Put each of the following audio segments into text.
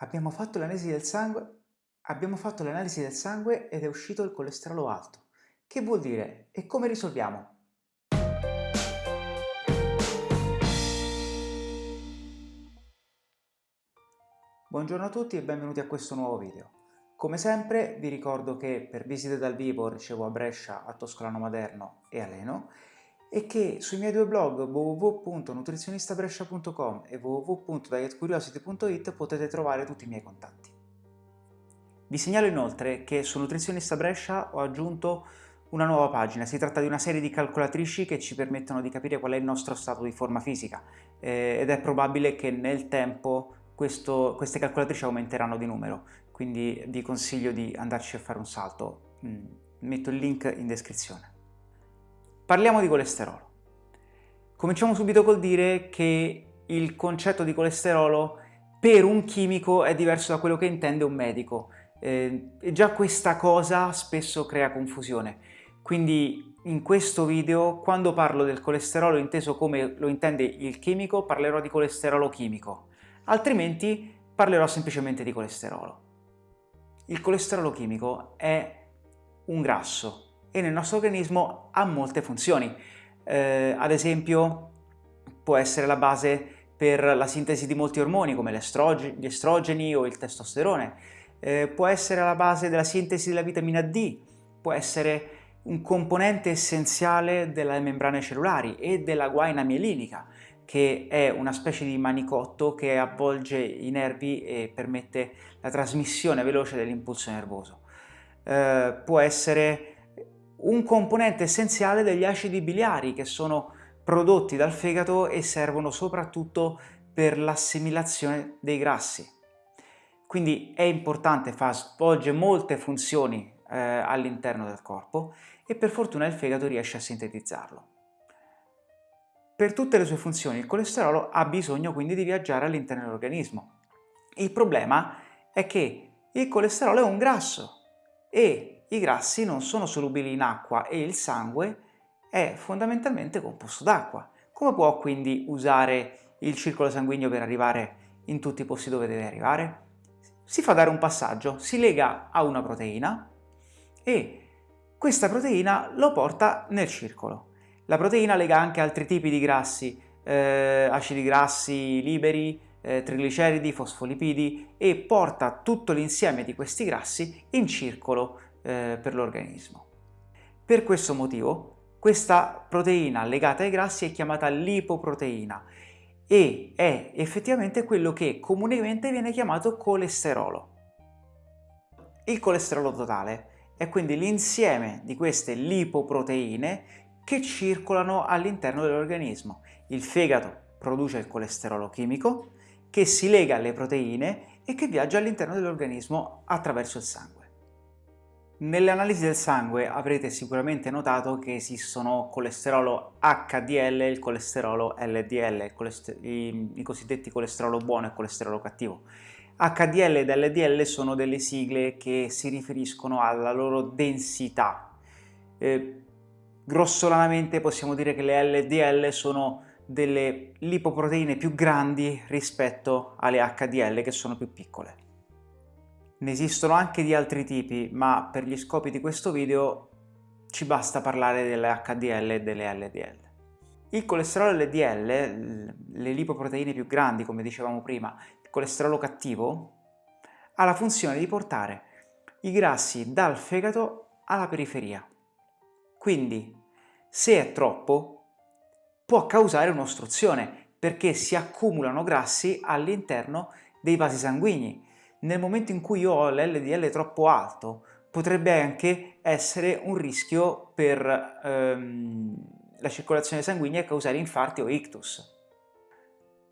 Abbiamo fatto l'analisi del sangue, abbiamo fatto l'analisi del sangue ed è uscito il colesterolo alto. Che vuol dire e come risolviamo? Buongiorno a tutti e benvenuti a questo nuovo video. Come sempre vi ricordo che per visite dal vivo ricevo a Brescia, a Toscolano Maderno e a Leno e che sui miei due blog www.nutrizionistabrescia.com e www.dietcuriosity.it potete trovare tutti i miei contatti. Vi segnalo inoltre che su Nutrizionista Brescia ho aggiunto una nuova pagina, si tratta di una serie di calcolatrici che ci permettono di capire qual è il nostro stato di forma fisica eh, ed è probabile che nel tempo questo, queste calcolatrici aumenteranno di numero, quindi vi consiglio di andarci a fare un salto, mm, metto il link in descrizione. Parliamo di colesterolo. Cominciamo subito col dire che il concetto di colesterolo per un chimico è diverso da quello che intende un medico. Eh, e già questa cosa spesso crea confusione. Quindi in questo video, quando parlo del colesterolo inteso come lo intende il chimico, parlerò di colesterolo chimico. Altrimenti parlerò semplicemente di colesterolo. Il colesterolo chimico è un grasso e nel nostro organismo ha molte funzioni. Eh, ad esempio può essere la base per la sintesi di molti ormoni come gli estrogeni o il testosterone, eh, può essere la base della sintesi della vitamina D, può essere un componente essenziale delle membrane cellulari e della guaina mielinica, che è una specie di manicotto che avvolge i nervi e permette la trasmissione veloce dell'impulso nervoso. Eh, può essere un componente essenziale degli acidi biliari che sono prodotti dal fegato e servono soprattutto per l'assimilazione dei grassi. Quindi è importante, fa, svolge molte funzioni eh, all'interno del corpo e per fortuna il fegato riesce a sintetizzarlo. Per tutte le sue funzioni il colesterolo ha bisogno quindi di viaggiare all'interno dell'organismo. Il problema è che il colesterolo è un grasso e i grassi non sono solubili in acqua e il sangue è fondamentalmente composto d'acqua. Come può quindi usare il circolo sanguigno per arrivare in tutti i posti dove deve arrivare? Si fa dare un passaggio, si lega a una proteina e questa proteina lo porta nel circolo. La proteina lega anche altri tipi di grassi, eh, acidi grassi liberi, eh, trigliceridi, fosfolipidi e porta tutto l'insieme di questi grassi in circolo eh, per l'organismo. Per questo motivo questa proteina legata ai grassi è chiamata lipoproteina e è effettivamente quello che comunemente viene chiamato colesterolo. Il colesterolo totale è quindi l'insieme di queste lipoproteine che circolano all'interno dell'organismo. Il fegato produce il colesterolo chimico che si lega alle proteine e che viaggia all'interno dell'organismo attraverso il sangue. Nelle analisi del sangue avrete sicuramente notato che esistono colesterolo HDL e il colesterolo LDL, i, cosiddetti colesterolo buono e colesterolo cattivo. HDL ed LDL sono delle sigle che si riferiscono alla loro densità. Eh, grossolanamente possiamo dire che le LDL sono delle lipoproteine più grandi rispetto alle HDL che sono più piccole. Ne esistono anche di altri tipi, ma per gli scopi di questo video ci basta parlare delle HDL e delle LDL. Il colesterolo LDL, le lipoproteine più grandi, come dicevamo prima, il colesterolo cattivo, ha la funzione di portare i grassi dal fegato alla periferia. Quindi, se è troppo, può causare un'ostruzione, perché si accumulano grassi all'interno dei vasi sanguigni nel momento in cui io ho l'LDL troppo alto, potrebbe anche essere un rischio per ehm, la circolazione sanguigna e causare infarti o ictus.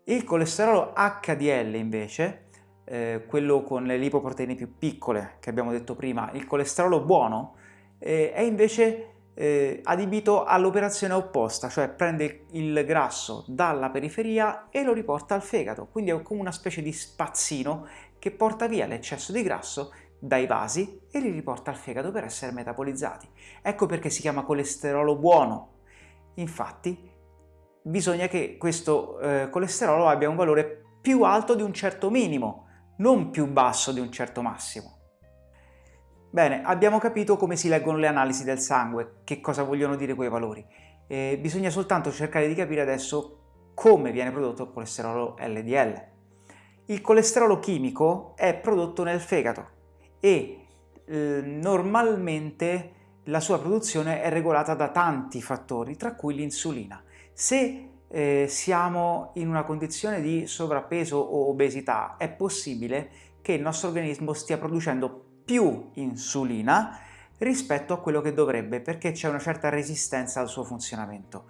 Il colesterolo HDL invece, eh, quello con le lipoproteine più piccole che abbiamo detto prima, il colesterolo buono, eh, è invece eh, adibito all'operazione opposta, cioè prende il grasso dalla periferia e lo riporta al fegato, quindi è come una specie di spazzino che porta via l'eccesso di grasso dai vasi e li riporta al fegato per essere metapolizzati. Ecco perché si chiama colesterolo buono. Infatti bisogna che questo eh, colesterolo abbia un valore più alto di un certo minimo non più basso di un certo massimo. Bene, abbiamo capito come si leggono le analisi del sangue, che cosa vogliono dire quei valori. E bisogna soltanto cercare di capire adesso come viene prodotto il colesterolo LDL. Il colesterolo chimico è prodotto nel fegato e eh, normalmente la sua produzione è regolata da tanti fattori, tra cui l'insulina. Se eh, siamo in una condizione di sovrappeso o obesità, è possibile che il nostro organismo stia producendo più insulina rispetto a quello che dovrebbe perché c'è una certa resistenza al suo funzionamento.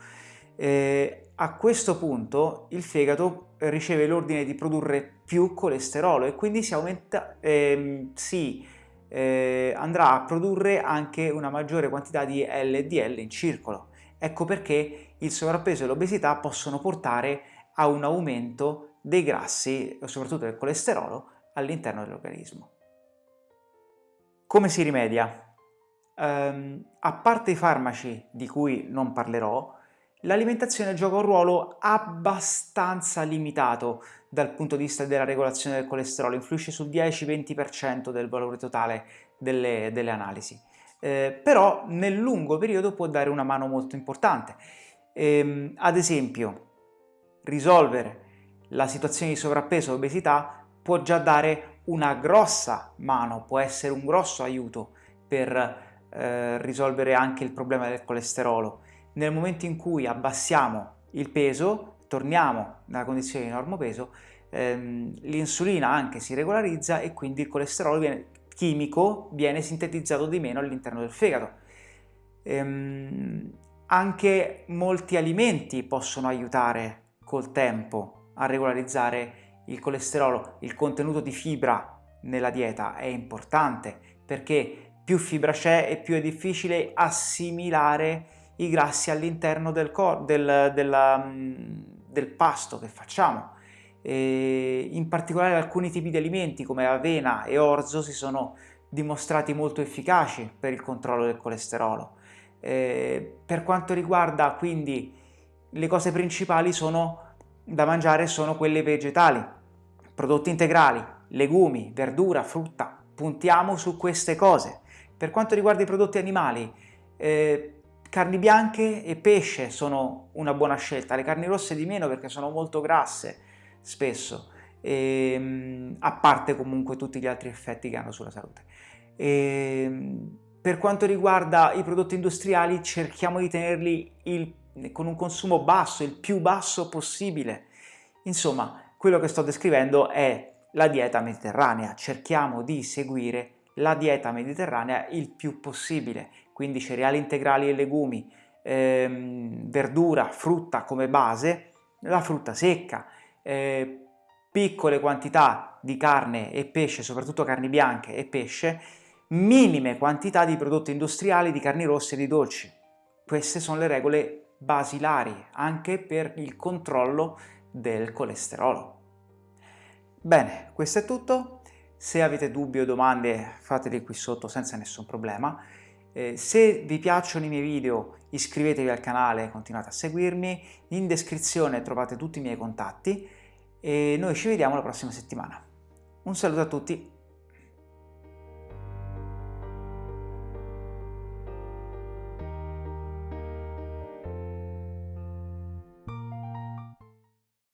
Eh, a questo punto il fegato riceve l'ordine di produrre più colesterolo e quindi si aumenta, ehm, si eh, andrà a produrre anche una maggiore quantità di LDL in circolo. Ecco perché il sovrappeso e l'obesità possono portare a un aumento dei grassi, soprattutto del colesterolo, all'interno dell'organismo. Come si rimedia? Um, a parte i farmaci di cui non parlerò, l'alimentazione gioca un ruolo abbastanza limitato dal punto di vista della regolazione del colesterolo, influisce sul 10-20% del valore totale delle, delle analisi, eh, però nel lungo periodo può dare una mano molto importante. Ehm, ad esempio, risolvere la situazione di sovrappeso e obesità può già dare una grossa mano, può essere un grosso aiuto per eh, risolvere anche il problema del colesterolo. Nel momento in cui abbassiamo il peso, torniamo nella condizione di normopeso, ehm, l'insulina anche si regolarizza e quindi il colesterolo viene, chimico viene sintetizzato di meno all'interno del fegato. Ehm, anche molti alimenti possono aiutare col tempo a regolarizzare il colesterolo, il contenuto di fibra nella dieta è importante perché più fibra c'è e più è difficile assimilare i grassi all'interno del, del, del, pasto che facciamo. E in particolare alcuni tipi di alimenti come avena e orzo si sono dimostrati molto efficaci per il controllo del colesterolo. Eh, per quanto riguarda quindi le cose principali sono da mangiare sono quelle vegetali, prodotti integrali, legumi, verdura, frutta, puntiamo su queste cose. Per quanto riguarda i prodotti animali, eh, carni bianche e pesce sono una buona scelta, le carni rosse di meno perché sono molto grasse spesso, e, ehm, a parte comunque tutti gli altri effetti che hanno sulla salute. E, ehm, per quanto riguarda i prodotti industriali cerchiamo di tenerli il, con un consumo basso, il più basso possibile. Insomma, quello che sto descrivendo è la dieta mediterranea, cerchiamo di seguire la dieta mediterranea il più possibile, quindi cereali integrali e legumi, ehm, verdura, frutta come base, la frutta secca, eh, piccole quantità di carne e pesce, soprattutto carni bianche e pesce, minime quantità di prodotti industriali, di carni rosse e di dolci. Queste sono le regole basilari anche per il controllo del colesterolo. Bene, questo è tutto. Se avete dubbi o domande fateli qui sotto senza nessun problema. Eh, se vi piacciono i miei video iscrivetevi al canale e continuate a seguirmi. In descrizione trovate tutti i miei contatti e noi ci vediamo la prossima settimana. Un saluto a tutti!